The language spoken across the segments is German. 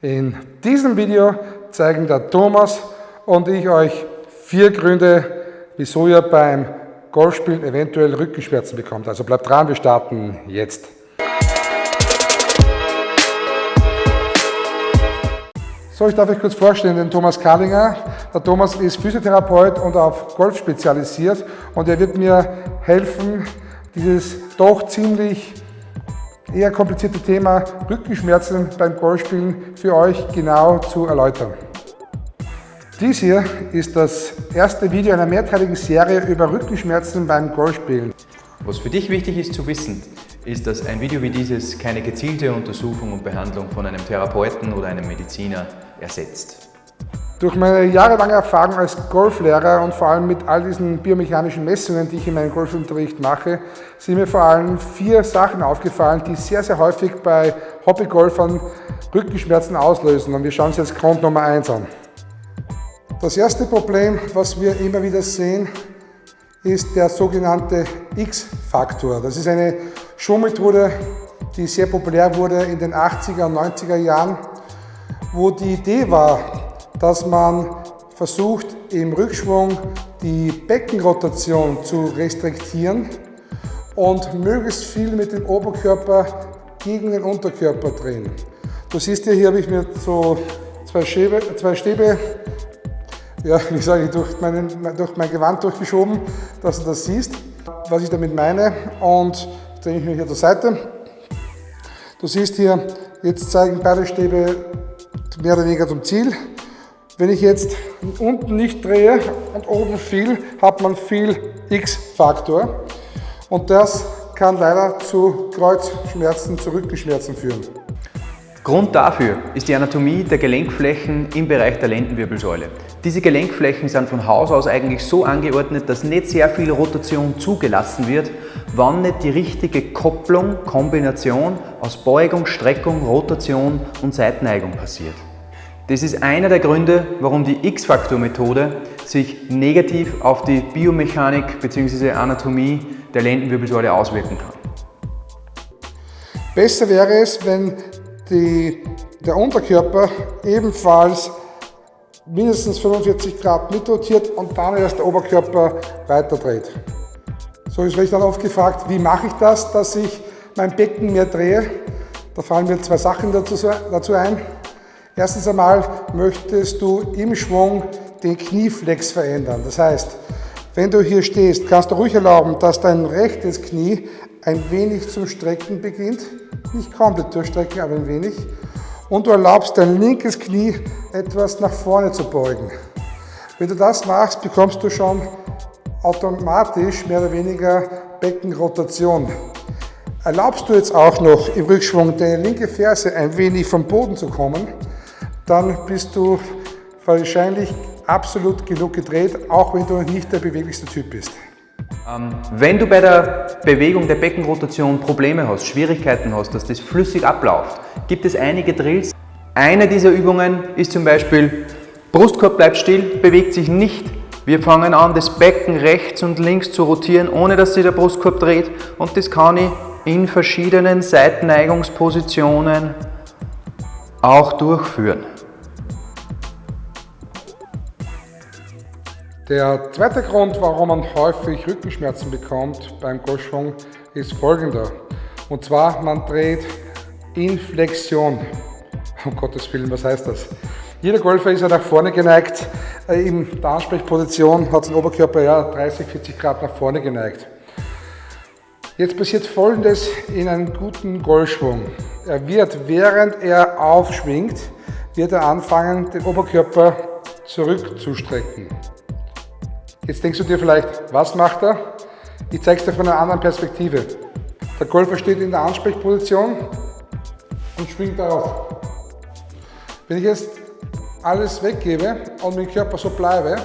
In diesem Video zeigen der Thomas und ich euch vier Gründe, wieso ihr beim Golfspielen eventuell Rückenschmerzen bekommt. Also bleibt dran, wir starten jetzt. So, ich darf euch kurz vorstellen, den Thomas Karlinger. Der Thomas ist Physiotherapeut und auf Golf spezialisiert und er wird mir helfen, dieses doch ziemlich eher komplizierte Thema Rückenschmerzen beim Golfspielen für euch genau zu erläutern. Dies hier ist das erste Video einer mehrteiligen Serie über Rückenschmerzen beim Golfspielen. Was für dich wichtig ist zu wissen, ist, dass ein Video wie dieses keine gezielte Untersuchung und Behandlung von einem Therapeuten oder einem Mediziner ersetzt. Durch meine jahrelange Erfahrung als Golflehrer und vor allem mit all diesen biomechanischen Messungen, die ich in meinem Golfunterricht mache, sind mir vor allem vier Sachen aufgefallen, die sehr, sehr häufig bei Hobbygolfern Rückenschmerzen auslösen. Und wir schauen uns jetzt Grund Nummer eins an. Das erste Problem, was wir immer wieder sehen, ist der sogenannte X-Faktor. Das ist eine Showmethode, die sehr populär wurde in den 80er und 90er Jahren, wo die Idee war, dass man versucht im Rückschwung die Beckenrotation zu restriktieren und möglichst viel mit dem Oberkörper gegen den Unterkörper drehen. Du siehst hier, hier habe ich mir so zwei Stäbe, zwei Stäbe ja, wie sage ich, durch, meinen, durch mein Gewand durchgeschoben, dass du das siehst, was ich damit meine. Und drehe ich mich hier zur Seite. Du siehst hier, jetzt zeigen beide Stäbe mehr oder weniger zum Ziel. Wenn ich jetzt unten nicht drehe und oben viel, hat man viel X-Faktor. Und das kann leider zu Kreuzschmerzen, zu Rückenschmerzen führen. Grund dafür ist die Anatomie der Gelenkflächen im Bereich der Lendenwirbelsäule. Diese Gelenkflächen sind von Haus aus eigentlich so angeordnet, dass nicht sehr viel Rotation zugelassen wird, wann nicht die richtige Kopplung, Kombination aus Beugung, Streckung, Rotation und Seitenneigung passiert. Das ist einer der Gründe, warum die X-Faktor-Methode sich negativ auf die Biomechanik bzw. Anatomie der Lendenwirbelsäule auswirken kann. Besser wäre es, wenn die, der Unterkörper ebenfalls mindestens 45 Grad mitrotiert und dann erst der Oberkörper weiter dreht. So ist ich dann oft gefragt, wie mache ich das, dass ich mein Becken mehr drehe? Da fallen mir zwei Sachen dazu ein. Erstens einmal möchtest du im Schwung den Knieflex verändern. Das heißt, wenn du hier stehst, kannst du ruhig erlauben, dass dein rechtes Knie ein wenig zum Strecken beginnt. Nicht komplett durchstrecken, aber ein wenig. Und du erlaubst dein linkes Knie etwas nach vorne zu beugen. Wenn du das machst, bekommst du schon automatisch mehr oder weniger Beckenrotation. Erlaubst du jetzt auch noch im Rückschwung deine linke Ferse ein wenig vom Boden zu kommen, dann bist du wahrscheinlich absolut genug gedreht, auch wenn du nicht der beweglichste Typ bist. Ähm, wenn du bei der Bewegung der Beckenrotation Probleme hast, Schwierigkeiten hast, dass das flüssig abläuft, gibt es einige Drills. Eine dieser Übungen ist zum Beispiel, Brustkorb bleibt still, bewegt sich nicht. Wir fangen an, das Becken rechts und links zu rotieren, ohne dass sich der Brustkorb dreht. Und das kann ich in verschiedenen Seitenneigungspositionen auch durchführen. Der zweite Grund, warum man häufig Rückenschmerzen bekommt beim Golfschwung, ist folgender. Und zwar, man dreht in Flexion. Um Gottes Willen, was heißt das? Jeder Golfer ist ja nach vorne geneigt. Äh, in der Ansprechposition hat sein Oberkörper ja 30, 40 Grad nach vorne geneigt. Jetzt passiert folgendes in einem guten Golfschwung. Er wird, während er aufschwingt, wird er anfangen, den Oberkörper zurückzustrecken. Jetzt denkst du dir vielleicht, was macht er? Ich zeige es dir von einer anderen Perspektive. Der Golfer steht in der Ansprechposition und schwingt darauf. Wenn ich jetzt alles weggebe und mein Körper so bleibe,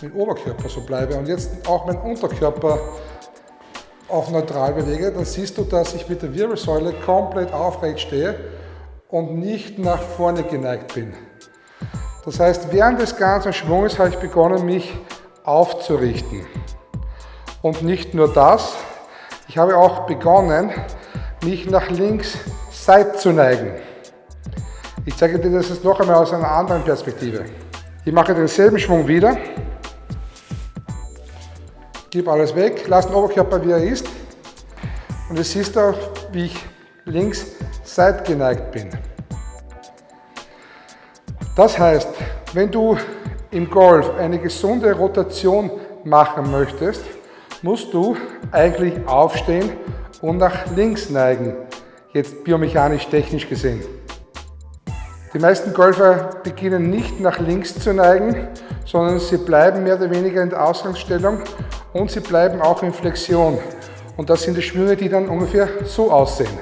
mein Oberkörper so bleibe und jetzt auch mein Unterkörper auf neutral bewege, dann siehst du, dass ich mit der Wirbelsäule komplett aufrecht stehe und nicht nach vorne geneigt bin. Das heißt, während des ganzen Schwunges habe ich begonnen, mich aufzurichten. Und nicht nur das, ich habe auch begonnen, mich nach links seit zu neigen. Ich zeige dir das jetzt noch einmal aus einer anderen Perspektive. Ich mache denselben Schwung wieder, gebe alles weg, lasse den Oberkörper wie er ist und du siehst auch, wie ich links seitgeneigt bin. Das heißt, wenn du im Golf eine gesunde Rotation machen möchtest, musst du eigentlich aufstehen und nach links neigen, jetzt biomechanisch technisch gesehen. Die meisten Golfer beginnen nicht nach links zu neigen, sondern sie bleiben mehr oder weniger in der Ausgangsstellung und sie bleiben auch in Flexion. Und das sind die Schwünge, die dann ungefähr so aussehen.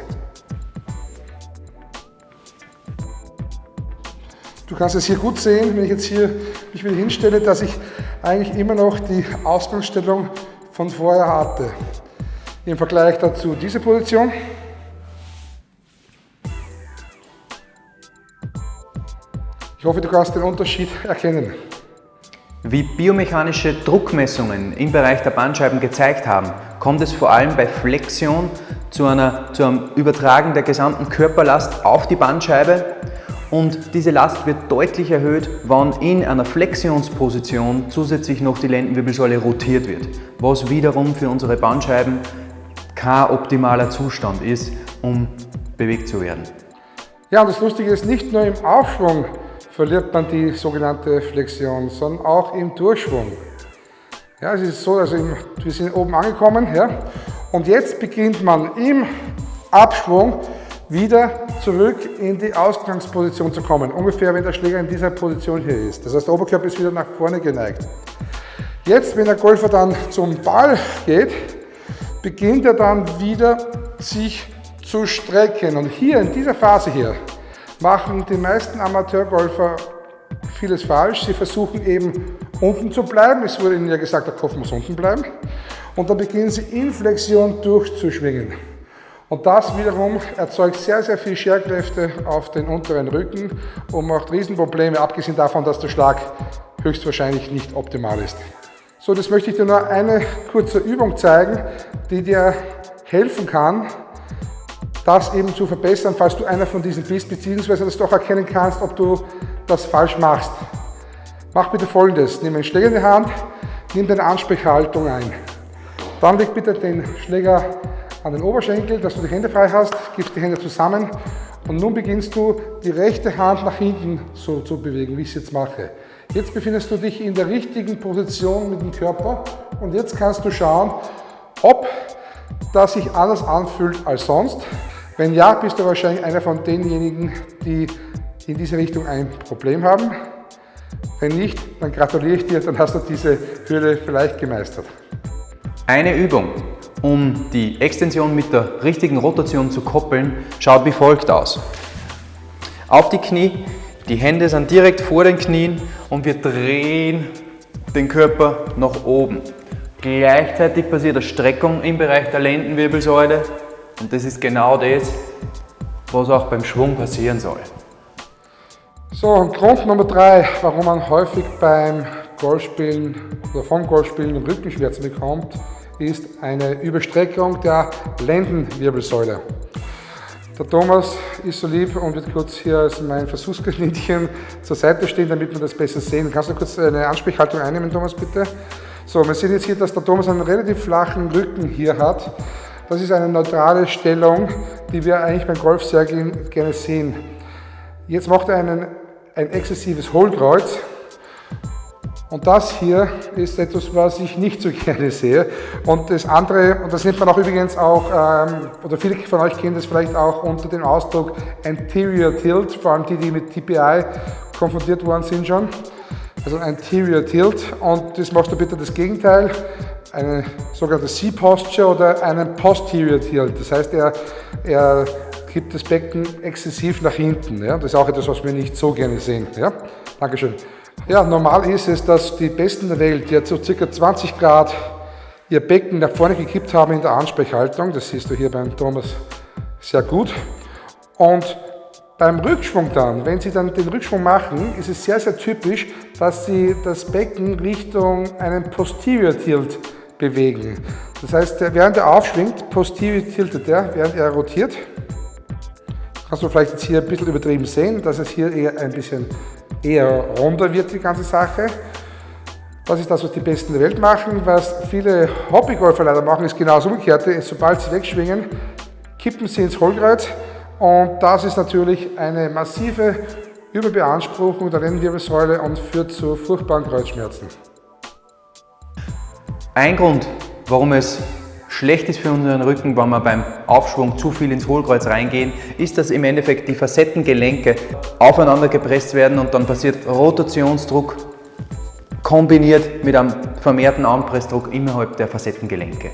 Du kannst es hier gut sehen, wenn ich jetzt hier mich wieder hinstelle, dass ich eigentlich immer noch die Ausgangsstellung von vorher hatte. Im Vergleich dazu diese Position. Ich hoffe, du kannst den Unterschied erkennen. Wie biomechanische Druckmessungen im Bereich der Bandscheiben gezeigt haben, kommt es vor allem bei Flexion zu, einer, zu einem Übertragen der gesamten Körperlast auf die Bandscheibe und diese Last wird deutlich erhöht, wenn in einer Flexionsposition zusätzlich noch die Lendenwirbelsäule rotiert wird, was wiederum für unsere Bandscheiben kein optimaler Zustand ist, um bewegt zu werden. Ja, und das Lustige ist, nicht nur im Aufschwung verliert man die sogenannte Flexion, sondern auch im Durchschwung. Ja, es ist so, also im, wir sind oben angekommen ja, und jetzt beginnt man im Abschwung wieder zurück in die Ausgangsposition zu kommen. Ungefähr, wenn der Schläger in dieser Position hier ist. Das heißt, der Oberkörper ist wieder nach vorne geneigt. Jetzt, wenn der Golfer dann zum Ball geht, beginnt er dann wieder sich zu strecken. Und hier in dieser Phase hier machen die meisten Amateurgolfer vieles falsch. Sie versuchen eben unten zu bleiben. Es wurde ihnen ja gesagt, der Kopf muss unten bleiben. Und dann beginnen sie in Flexion durchzuschwingen. Und das wiederum erzeugt sehr, sehr viel Scherkräfte auf den unteren Rücken und macht Riesenprobleme, abgesehen davon, dass der Schlag höchstwahrscheinlich nicht optimal ist. So, das möchte ich dir nur eine kurze Übung zeigen, die dir helfen kann, das eben zu verbessern, falls du einer von diesen bist, beziehungsweise dass du auch erkennen kannst, ob du das falsch machst. Mach bitte folgendes, nimm einen Schläger in die Hand, nimm deine Ansprechhaltung ein. Dann leg bitte den Schläger an den Oberschenkel, dass du die Hände frei hast, gibst die Hände zusammen und nun beginnst du die rechte Hand nach hinten so zu bewegen, wie ich es jetzt mache. Jetzt befindest du dich in der richtigen Position mit dem Körper und jetzt kannst du schauen, ob das sich anders anfühlt als sonst. Wenn ja, bist du wahrscheinlich einer von denjenigen, die in diese Richtung ein Problem haben. Wenn nicht, dann gratuliere ich dir, dann hast du diese Hürde vielleicht gemeistert. Eine Übung, um die Extension mit der richtigen Rotation zu koppeln, schaut wie folgt aus. Auf die Knie, die Hände sind direkt vor den Knien und wir drehen den Körper nach oben. Gleichzeitig passiert eine Streckung im Bereich der Lendenwirbelsäule und das ist genau das, was auch beim Schwung passieren soll. So, und Grund Nummer drei, warum man häufig beim Golfspielen oder vom Golfspielen Rückenschmerzen bekommt, ist eine Überstreckung der Lendenwirbelsäule. Der Thomas ist so lieb und wird kurz hier als mein Versuchskaninchen zur Seite stehen, damit wir das besser sehen. Kannst du kurz eine Ansprechhaltung einnehmen, Thomas, bitte? So, wir sehen jetzt hier, dass der Thomas einen relativ flachen Rücken hier hat. Das ist eine neutrale Stellung, die wir eigentlich beim Golf sehr gerne sehen. Jetzt macht er einen, ein exzessives Hohlkreuz und das hier ist etwas, was ich nicht so gerne sehe. Und das andere, und das nennt man auch übrigens auch, ähm, oder viele von euch kennen das vielleicht auch unter dem Ausdruck Anterior Tilt, vor allem die, die mit TPI konfrontiert worden sind schon. Also Anterior Tilt. Und das machst du bitte das Gegenteil, eine sogenannte C-Posture oder einen Posterior Tilt. Das heißt, er, er gibt das Becken exzessiv nach hinten. Ja? Das ist auch etwas, was wir nicht so gerne sehen. Ja? Dankeschön. Ja, normal ist es, dass die Besten der Welt jetzt so circa 20 Grad ihr Becken nach vorne gekippt haben in der Ansprechhaltung. Das siehst du hier beim Thomas sehr gut. Und beim Rückschwung dann, wenn Sie dann den Rückschwung machen, ist es sehr, sehr typisch, dass Sie das Becken Richtung einen Posterior Tilt bewegen. Das heißt, während er aufschwingt, posterior tiltet er, während er rotiert. kannst du vielleicht jetzt hier ein bisschen übertrieben sehen, dass es hier eher ein bisschen eher runder wird, die ganze Sache. Das ist das, was die Besten der Welt machen. Was viele Hobbygolfer leider machen, ist genau das Umgekehrte. Sobald sie wegschwingen, kippen sie ins Hohlkreuz und das ist natürlich eine massive Überbeanspruchung der Lendenwirbelsäule und führt zu furchtbaren Kreuzschmerzen. Ein Grund, warum es schlecht ist für unseren Rücken, wenn wir beim Aufschwung zu viel ins Hohlkreuz reingehen, ist, dass im Endeffekt die Facettengelenke aufeinander gepresst werden und dann passiert Rotationsdruck kombiniert mit einem vermehrten Anpressdruck innerhalb der Facettengelenke.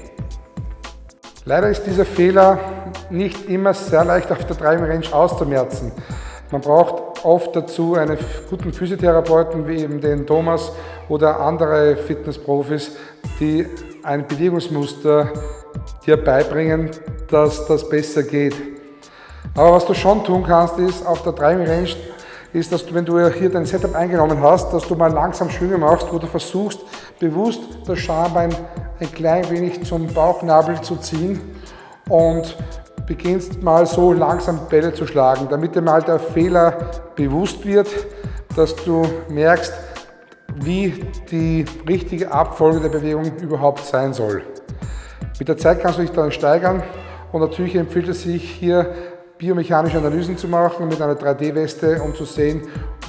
Leider ist dieser Fehler nicht immer sehr leicht auf der Driving Range auszumerzen. Man braucht oft dazu einen guten Physiotherapeuten wie eben den Thomas oder andere Fitnessprofis, die ein Bewegungsmuster dir beibringen, dass das besser geht. Aber was du schon tun kannst, ist auf der Driving Range, ist, dass du, wenn du hier dein Setup eingenommen hast, dass du mal langsam Schwünge machst, wo du versuchst, bewusst das Schambein ein klein wenig zum Bauchnabel zu ziehen und beginnst mal so langsam Bälle zu schlagen, damit dir mal der Fehler bewusst wird, dass du merkst, wie die richtige Abfolge der Bewegung überhaupt sein soll. Mit der Zeit kannst du dich dann steigern und natürlich empfiehlt es sich hier biomechanische Analysen zu machen mit einer 3D-Weste, um zu sehen,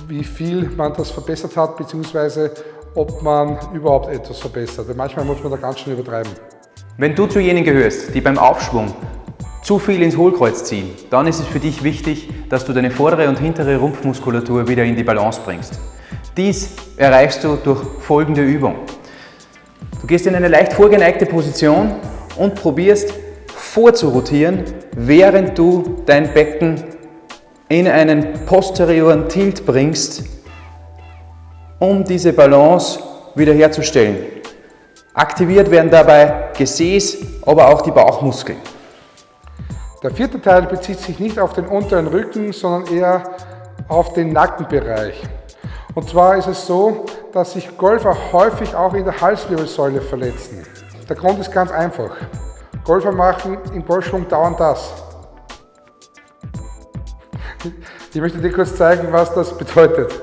wie viel man das verbessert hat, beziehungsweise ob man überhaupt etwas verbessert. Weil manchmal muss man da ganz schön übertreiben. Wenn du zu jenen gehörst, die beim Aufschwung zu viel ins Hohlkreuz ziehen, dann ist es für dich wichtig, dass du deine vordere und hintere Rumpfmuskulatur wieder in die Balance bringst. Dies erreichst du durch folgende Übung. Du gehst in eine leicht vorgeneigte Position und probierst vorzurotieren, während du dein Becken in einen posterioren Tilt bringst, um diese Balance wiederherzustellen. Aktiviert werden dabei Gesäß, aber auch die Bauchmuskeln. Der vierte Teil bezieht sich nicht auf den unteren Rücken, sondern eher auf den Nackenbereich. Und zwar ist es so, dass sich Golfer häufig auch in der Halswirbelsäule verletzen. Der Grund ist ganz einfach. Golfer machen im Golfschwung dauernd das. Ich möchte dir kurz zeigen, was das bedeutet.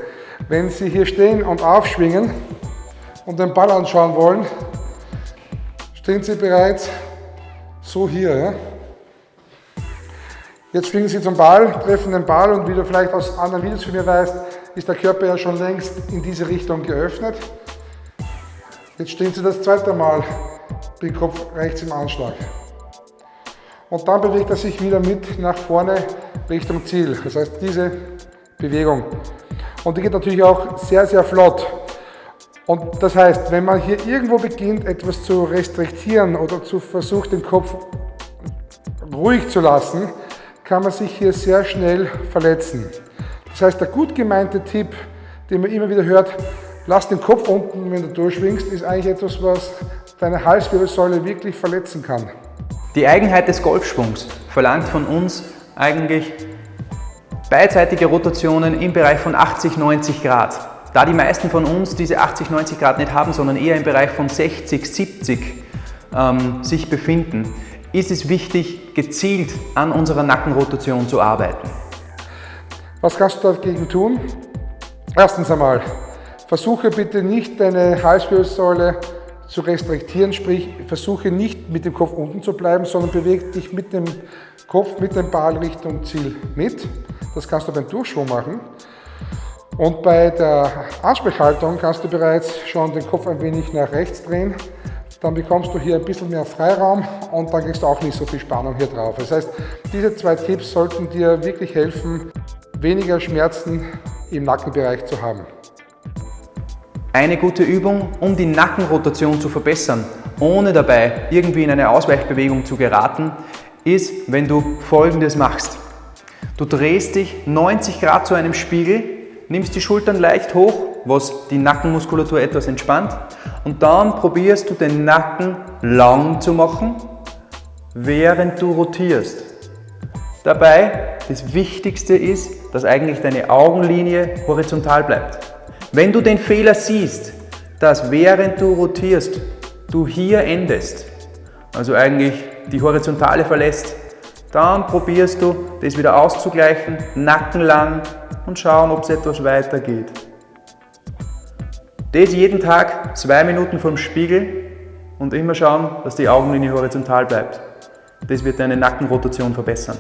Wenn Sie hier stehen und aufschwingen und den Ball anschauen wollen, stehen Sie bereits so hier. Ja? Jetzt schwingen Sie zum Ball, treffen den Ball und wie du vielleicht aus anderen Videos von mir weißt, ist der Körper ja schon längst in diese Richtung geöffnet. Jetzt stehen Sie das zweite Mal den Kopf rechts im Anschlag. Und dann bewegt er sich wieder mit nach vorne Richtung Ziel. Das heißt, diese Bewegung. Und die geht natürlich auch sehr, sehr flott. Und das heißt, wenn man hier irgendwo beginnt, etwas zu restriktieren oder zu versucht, den Kopf ruhig zu lassen, kann man sich hier sehr schnell verletzen. Das heißt, der gut gemeinte Tipp, den man immer wieder hört, lass den Kopf unten, wenn du durchschwingst, ist eigentlich etwas, was deine Halswirbelsäule wirklich verletzen kann. Die Eigenheit des Golfschwungs verlangt von uns eigentlich beidseitige Rotationen im Bereich von 80, 90 Grad. Da die meisten von uns diese 80, 90 Grad nicht haben, sondern eher im Bereich von 60, 70 ähm, sich befinden, ist es wichtig, gezielt an unserer Nackenrotation zu arbeiten. Was kannst du dagegen tun? Erstens einmal, versuche bitte nicht deine Halswirbelsäule zu restriktieren, sprich versuche nicht mit dem Kopf unten zu bleiben, sondern bewege dich mit dem Kopf, mit dem Ball Richtung Ziel mit. Das kannst du beim Durchschwung machen. Und bei der Ansprechhaltung kannst du bereits schon den Kopf ein wenig nach rechts drehen. Dann bekommst du hier ein bisschen mehr Freiraum und dann kriegst du auch nicht so viel Spannung hier drauf. Das heißt, diese zwei Tipps sollten dir wirklich helfen, weniger Schmerzen im Nackenbereich zu haben. Eine gute Übung, um die Nackenrotation zu verbessern, ohne dabei irgendwie in eine Ausweichbewegung zu geraten, ist, wenn du folgendes machst. Du drehst dich 90 Grad zu einem Spiegel, nimmst die Schultern leicht hoch, was die Nackenmuskulatur etwas entspannt und dann probierst du den Nacken lang zu machen, während du rotierst. Dabei, das Wichtigste ist, dass eigentlich deine Augenlinie horizontal bleibt. Wenn du den Fehler siehst, dass während du rotierst, du hier endest, also eigentlich die Horizontale verlässt, Dann probierst du, das wieder auszugleichen, Nacken lang und schauen, ob es etwas weiter geht. Das jeden Tag, zwei Minuten vor dem Spiegel und immer schauen, dass die Augenlinie horizontal bleibt. Das wird deine Nackenrotation verbessern.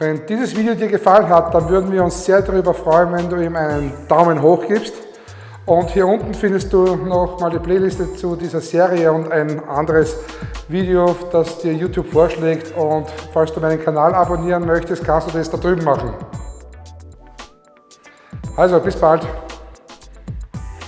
Wenn dieses Video dir gefallen hat, dann würden wir uns sehr darüber freuen, wenn du ihm einen Daumen hoch gibst. Und hier unten findest du noch mal die Playliste zu dieser Serie und ein anderes Video, das dir YouTube vorschlägt. Und falls du meinen Kanal abonnieren möchtest, kannst du das da drüben machen. Also, bis bald.